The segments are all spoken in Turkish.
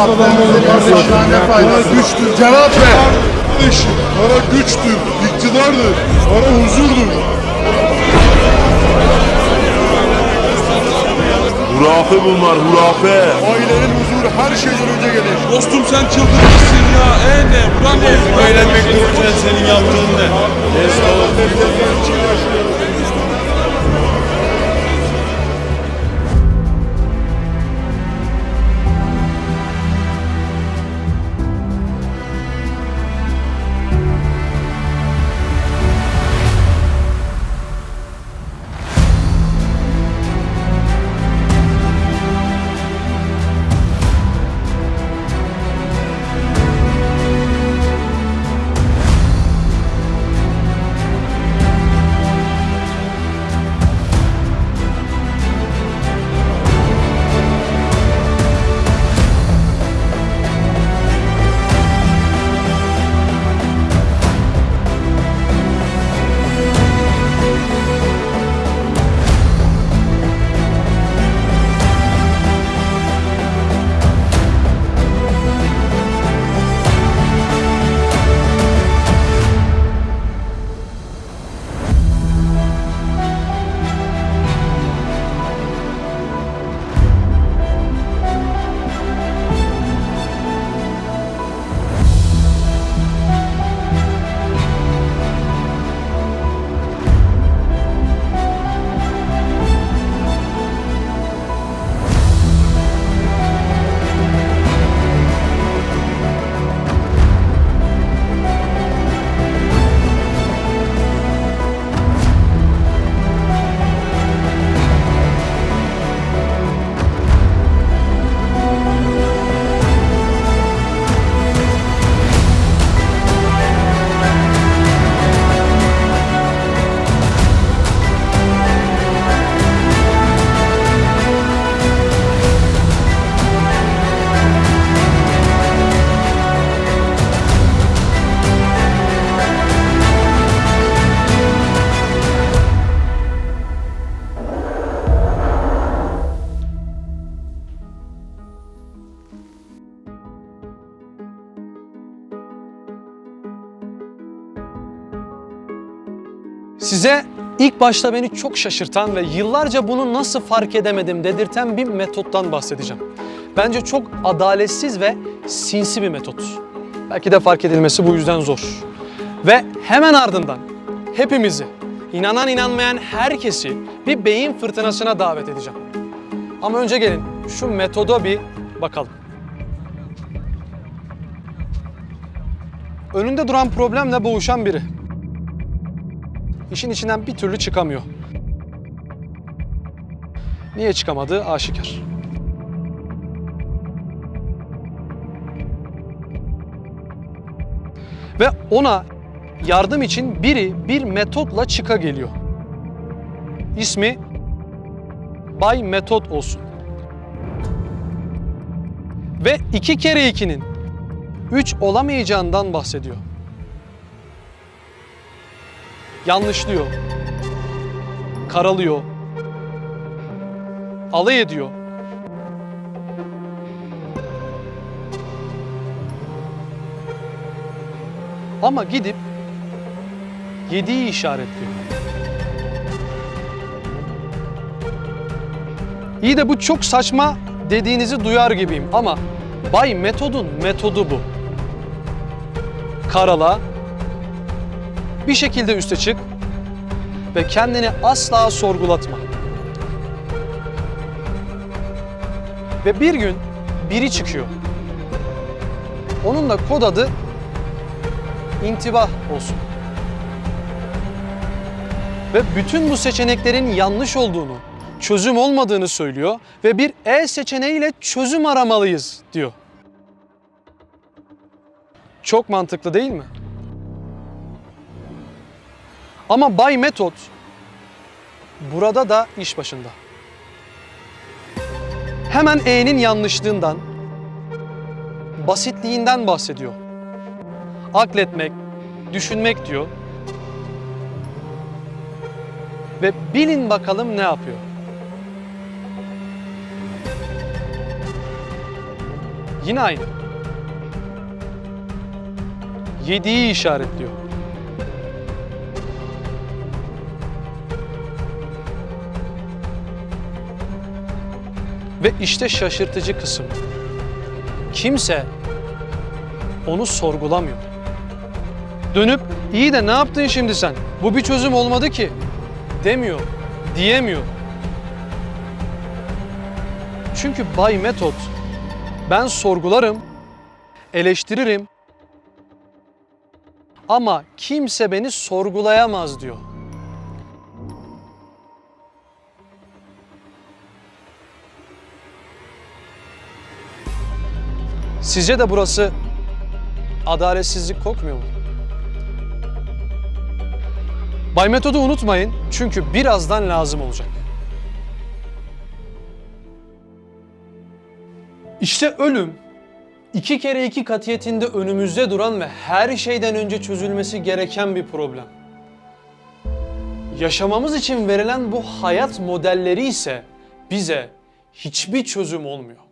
var? güçtür. Cevap ver. Kardeşim, para güçtür, iktidardır, para huzurdur. Hurafe bunlar hurafe. Ailenin huzuru her şeyden önce gelir. Dostum sen çıldırmışsın ya. E ne? Buran ne? Öğrenmek dururken senin yaptığın ne? Size ilk başta beni çok şaşırtan ve yıllarca bunu nasıl fark edemedim dedirten bir metottan bahsedeceğim. Bence çok adaletsiz ve sinsi bir metot. Belki de fark edilmesi bu yüzden zor. Ve hemen ardından hepimizi, inanan inanmayan herkesi bir beyin fırtınasına davet edeceğim. Ama önce gelin şu metoda bir bakalım. Önünde duran problemle boğuşan biri işin içinden bir türlü çıkamıyor. Niye çıkamadığı aşikar. Ve ona yardım için biri bir metotla çıka geliyor. İsmi Bay Metot olsun. Ve iki kere ikinin üç olamayacağından bahsediyor yanlışlıyor, karalıyor, alay ediyor. Ama gidip yediği işaretliyor. İyi de bu çok saçma dediğinizi duyar gibiyim ama Bay Metod'un metodu bu. Karala, bir şekilde üste çık ve kendini asla sorgulatma. Ve bir gün biri çıkıyor. Onun da kod adı intibah olsun. Ve bütün bu seçeneklerin yanlış olduğunu, çözüm olmadığını söylüyor ve bir E seçeneğiyle çözüm aramalıyız diyor. Çok mantıklı değil mi? Ama Bay Metot burada da iş başında. Hemen E'nin yanlışlığından, basitliğinden bahsediyor. Akletmek, düşünmek diyor. Ve bilin bakalım ne yapıyor. Yine aynı. Yediği işaretliyor. Ve işte şaşırtıcı kısım. Kimse onu sorgulamıyor. Dönüp iyi de ne yaptın şimdi sen? Bu bir çözüm olmadı ki demiyor, diyemiyor. Çünkü Bay Metot ben sorgularım, eleştiririm ama kimse beni sorgulayamaz diyor. Sizce de burası adaletsizlik kokmuyor mu? Bay Metod'u unutmayın çünkü birazdan lazım olacak. İşte ölüm iki kere iki katiyetinde önümüzde duran ve her şeyden önce çözülmesi gereken bir problem. Yaşamamız için verilen bu hayat modelleri ise bize hiçbir çözüm olmuyor.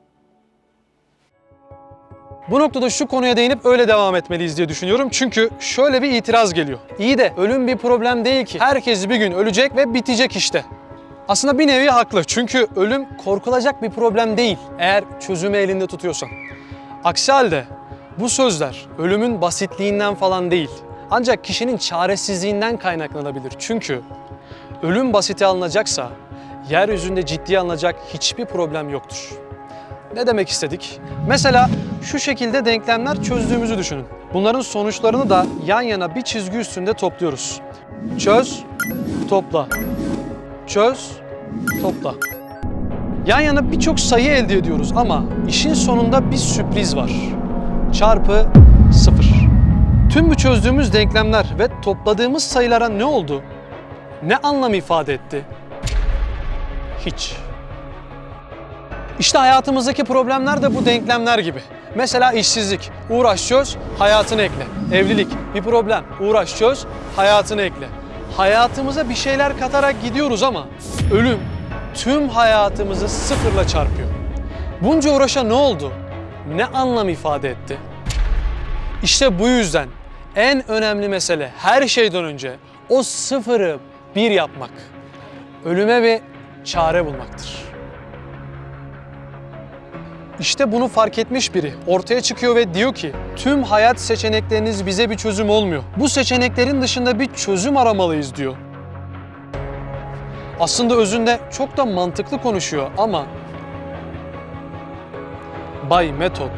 Bu noktada şu konuya değinip öyle devam etmeliyiz diye düşünüyorum. Çünkü şöyle bir itiraz geliyor. İyi de ölüm bir problem değil ki. Herkes bir gün ölecek ve bitecek işte. Aslında bir nevi haklı. Çünkü ölüm korkulacak bir problem değil eğer çözümü elinde tutuyorsan. Aksi halde bu sözler ölümün basitliğinden falan değil. Ancak kişinin çaresizliğinden kaynaklanabilir. Çünkü ölüm basite alınacaksa yeryüzünde ciddiye alınacak hiçbir problem yoktur. Ne demek istedik? Mesela şu şekilde denklemler çözdüğümüzü düşünün. Bunların sonuçlarını da yan yana bir çizgi üstünde topluyoruz. Çöz, topla. Çöz, topla. Yan yana birçok sayı elde ediyoruz ama işin sonunda bir sürpriz var. Çarpı sıfır. Tüm bu çözdüğümüz denklemler ve topladığımız sayılara ne oldu? Ne anlam ifade etti? Hiç. İşte hayatımızdaki problemler de bu denklemler gibi. Mesela işsizlik, uğraş çöz, hayatını ekle. Evlilik, bir problem, uğraş çöz, hayatını ekle. Hayatımıza bir şeyler katarak gidiyoruz ama ölüm tüm hayatımızı sıfırla çarpıyor. Bunca uğraşa ne oldu? Ne anlam ifade etti? İşte bu yüzden en önemli mesele her şeyden önce o sıfırı bir yapmak. Ölüme bir çare bulmaktır. İşte bunu fark etmiş biri ortaya çıkıyor ve diyor ki tüm hayat seçenekleriniz bize bir çözüm olmuyor. Bu seçeneklerin dışında bir çözüm aramalıyız diyor. Aslında özünde çok da mantıklı konuşuyor ama Bay Metot,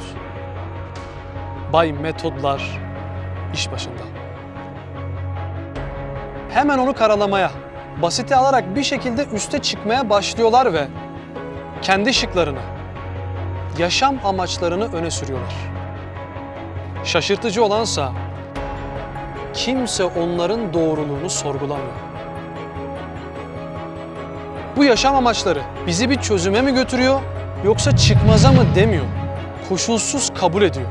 Bay Metodlar iş başında. Hemen onu karalamaya, basite alarak bir şekilde üste çıkmaya başlıyorlar ve kendi şıklarını, yaşam amaçlarını öne sürüyorlar. Şaşırtıcı olansa kimse onların doğruluğunu sorgulamıyor. Bu yaşam amaçları bizi bir çözüme mi götürüyor yoksa çıkmaza mı demiyor. Koşulsuz kabul ediyor.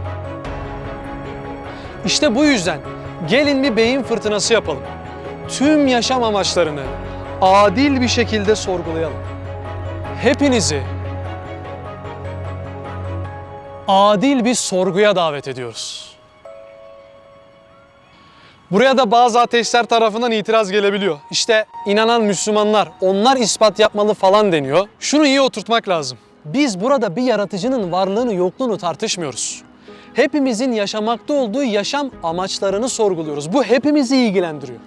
İşte bu yüzden gelin bir beyin fırtınası yapalım. Tüm yaşam amaçlarını adil bir şekilde sorgulayalım. Hepinizi adil bir sorguya davet ediyoruz. Buraya da bazı ateistler tarafından itiraz gelebiliyor. İşte inanan Müslümanlar, onlar ispat yapmalı falan deniyor. Şunu iyi oturtmak lazım. Biz burada bir yaratıcının varlığını yokluğunu tartışmıyoruz. Hepimizin yaşamakta olduğu yaşam amaçlarını sorguluyoruz. Bu hepimizi ilgilendiriyor.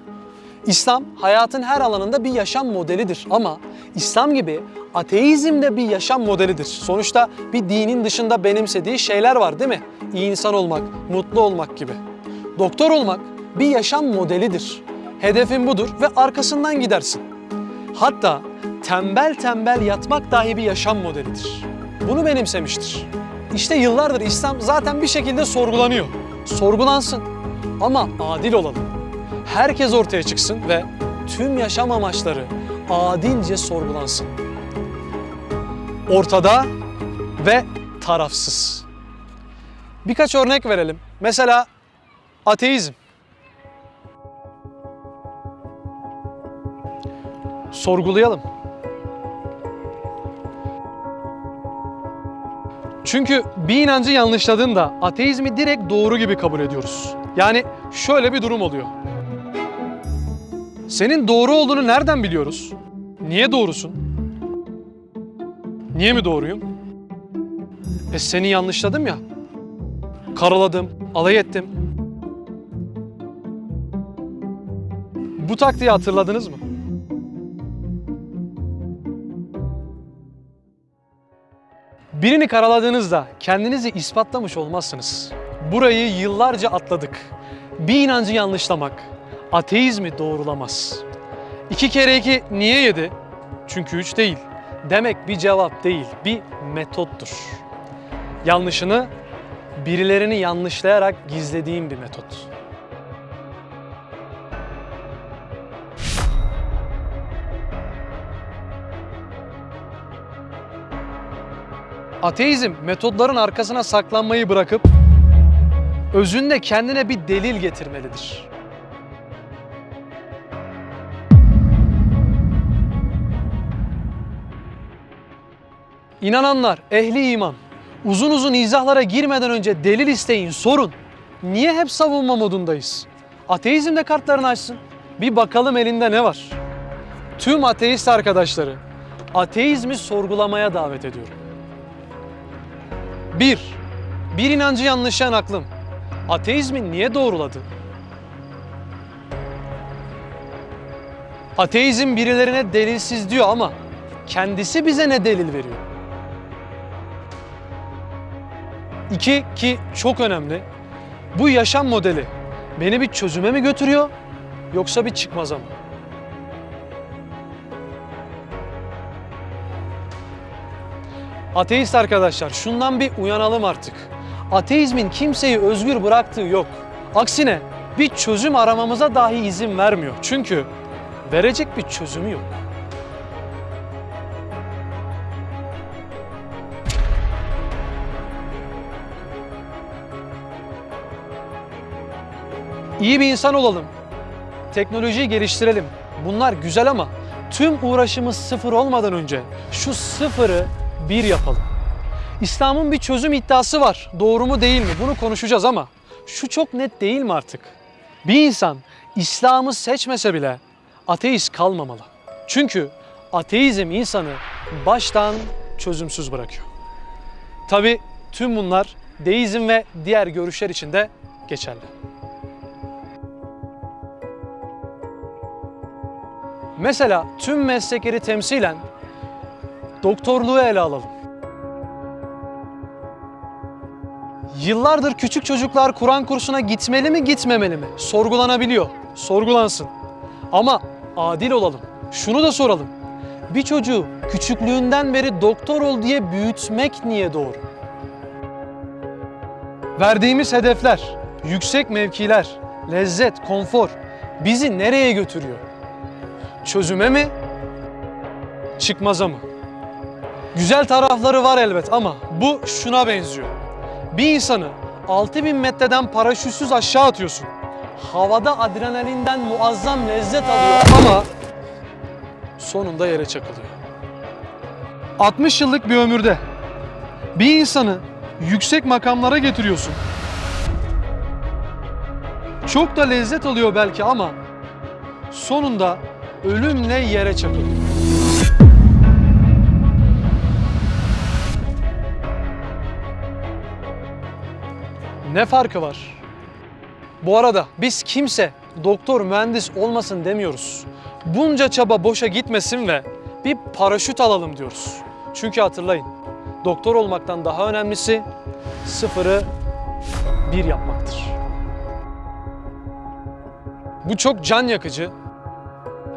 İslam hayatın her alanında bir yaşam modelidir ama İslam gibi ateizm de bir yaşam modelidir. Sonuçta bir dinin dışında benimsediği şeyler var değil mi? İyi insan olmak, mutlu olmak gibi. Doktor olmak bir yaşam modelidir. Hedefin budur ve arkasından gidersin. Hatta tembel tembel yatmak dahi bir yaşam modelidir. Bunu benimsemiştir. İşte yıllardır İslam zaten bir şekilde sorgulanıyor. Sorgulansın ama adil olalım herkes ortaya çıksın ve tüm yaşam amaçları adilce sorgulansın. Ortada ve tarafsız. Birkaç örnek verelim. Mesela ateizm. Sorgulayalım. Çünkü bir inancı yanlışladığında ateizmi direkt doğru gibi kabul ediyoruz. Yani şöyle bir durum oluyor. Senin doğru olduğunu nereden biliyoruz? Niye doğrusun? Niye mi doğruyum? E seni yanlışladım ya. Karaladım, alay ettim. Bu taktiği hatırladınız mı? Birini karaladığınızda kendinizi ispatlamış olmazsınız. Burayı yıllarca atladık. Bir inancı yanlışlamak ateizmi doğrulamaz. İki kere iki niye yedi? Çünkü üç değil. Demek bir cevap değil, bir metottur. Yanlışını birilerini yanlışlayarak gizlediğim bir metot. Ateizm metodların arkasına saklanmayı bırakıp özünde kendine bir delil getirmelidir. İnananlar, ehli iman, uzun uzun izahlara girmeden önce delil isteyin, sorun. Niye hep savunma modundayız? Ateizm de kartlarını açsın. Bir bakalım elinde ne var? Tüm ateist arkadaşları, ateizmi sorgulamaya davet ediyorum. 1. Bir inancı yanlışlayan aklım. Ateizmi niye doğruladı? Ateizm birilerine delilsiz diyor ama kendisi bize ne delil veriyor? İki ki çok önemli. Bu yaşam modeli beni bir çözüme mi götürüyor yoksa bir çıkmaza mı? Ateist arkadaşlar şundan bir uyanalım artık. Ateizmin kimseyi özgür bıraktığı yok. Aksine bir çözüm aramamıza dahi izin vermiyor. Çünkü verecek bir çözümü yok. İyi bir insan olalım. Teknolojiyi geliştirelim. Bunlar güzel ama tüm uğraşımız sıfır olmadan önce şu sıfırı bir yapalım. İslam'ın bir çözüm iddiası var. Doğru mu değil mi? Bunu konuşacağız ama şu çok net değil mi artık? Bir insan İslam'ı seçmese bile ateist kalmamalı. Çünkü ateizm insanı baştan çözümsüz bırakıyor. Tabi tüm bunlar deizm ve diğer görüşler için de geçerli. Mesela tüm meslekleri temsilen doktorluğu ele alalım. Yıllardır küçük çocuklar Kur'an kursuna gitmeli mi gitmemeli mi? Sorgulanabiliyor. Sorgulansın. Ama adil olalım. Şunu da soralım. Bir çocuğu küçüklüğünden beri doktor ol diye büyütmek niye doğru? Verdiğimiz hedefler, yüksek mevkiler, lezzet, konfor bizi nereye götürüyor? Çözüme mi? Çıkmaza mı? Güzel tarafları var elbet ama bu şuna benziyor. Bir insanı 6000 metreden paraşütsüz aşağı atıyorsun. Havada adrenalinden muazzam lezzet alıyor ama sonunda yere çakılıyor. 60 yıllık bir ömürde bir insanı yüksek makamlara getiriyorsun. Çok da lezzet alıyor belki ama sonunda ölümle yere çakılıyor. Ne farkı var? Bu arada biz kimse doktor, mühendis olmasın demiyoruz. Bunca çaba boşa gitmesin ve bir paraşüt alalım diyoruz. Çünkü hatırlayın, doktor olmaktan daha önemlisi sıfırı bir yapmaktır. Bu çok can yakıcı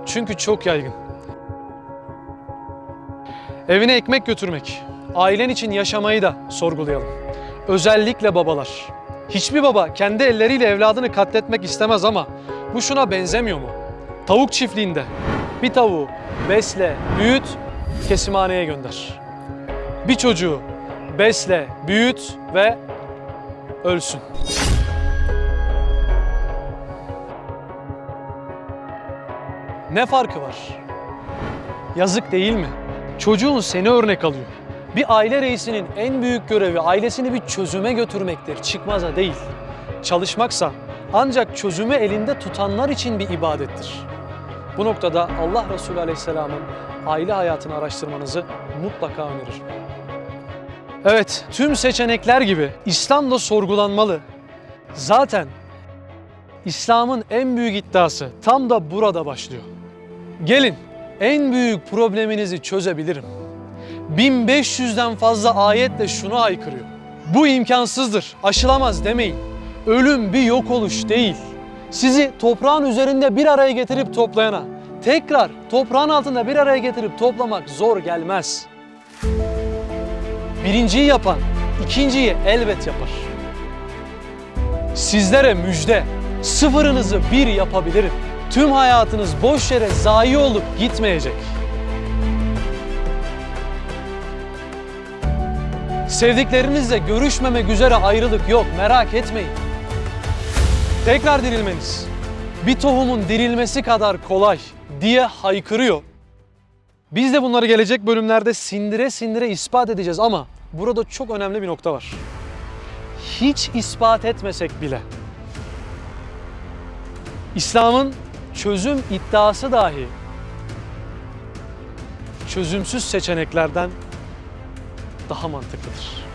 çünkü çok yaygın. Evine ekmek götürmek, ailen için yaşamayı da sorgulayalım. Özellikle babalar. Hiçbir baba kendi elleriyle evladını katletmek istemez ama bu şuna benzemiyor mu? Tavuk çiftliğinde bir tavuğu besle, büyüt, kesimhaneye gönder. Bir çocuğu besle, büyüt ve ölsün. Ne farkı var? Yazık değil mi? Çocuğun seni örnek alıyor. Bir aile reisinin en büyük görevi ailesini bir çözüme götürmektir, çıkmaza değil. Çalışmaksa ancak çözümü elinde tutanlar için bir ibadettir. Bu noktada Allah Resulü Aleyhisselam'ın aile hayatını araştırmanızı mutlaka öneririm. Evet, tüm seçenekler gibi İslam da sorgulanmalı. Zaten İslam'ın en büyük iddiası tam da burada başlıyor. Gelin, en büyük probleminizi çözebilirim. 1500'den fazla ayetle şunu haykırıyor. Bu imkansızdır, aşılamaz demeyin. Ölüm bir yok oluş değil. Sizi toprağın üzerinde bir araya getirip toplayana, tekrar toprağın altında bir araya getirip toplamak zor gelmez. Birinciyi yapan, ikinciyi elbet yapar. Sizlere müjde, sıfırınızı bir yapabilirim. Tüm hayatınız boş yere zayi olup gitmeyecek. Sevdiklerinizle görüşmemek üzere ayrılık yok, merak etmeyin. Tekrar dirilmeniz, bir tohumun dirilmesi kadar kolay diye haykırıyor. Biz de bunları gelecek bölümlerde sindire sindire ispat edeceğiz ama burada çok önemli bir nokta var. Hiç ispat etmesek bile İslam'ın çözüm iddiası dahi çözümsüz seçeneklerden daha mantıklıdır.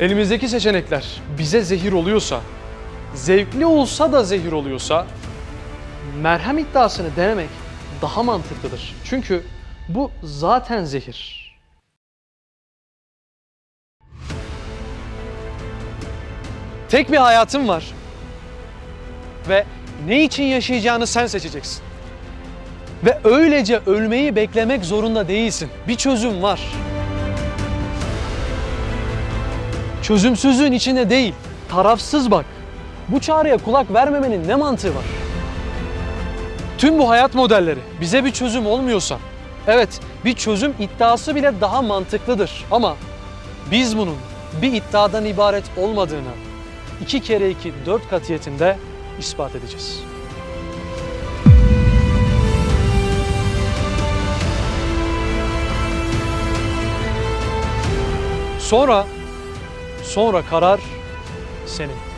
Elimizdeki seçenekler bize zehir oluyorsa, zevkli olsa da zehir oluyorsa, merhem iddiasını denemek daha mantıklıdır. Çünkü bu zaten zehir. Tek bir hayatın var ve ne için yaşayacağını sen seçeceksin. Ve öylece ölmeyi beklemek zorunda değilsin. Bir çözüm var. Çözümsüzlüğün içinde değil, tarafsız bak. Bu çağrıya kulak vermemenin ne mantığı var? Tüm bu hayat modelleri bize bir çözüm olmuyorsa, evet bir çözüm iddiası bile daha mantıklıdır ama biz bunun bir iddiadan ibaret olmadığını iki kere iki dört katiyetinde ispat edeceğiz. Sonra, sonra karar senin.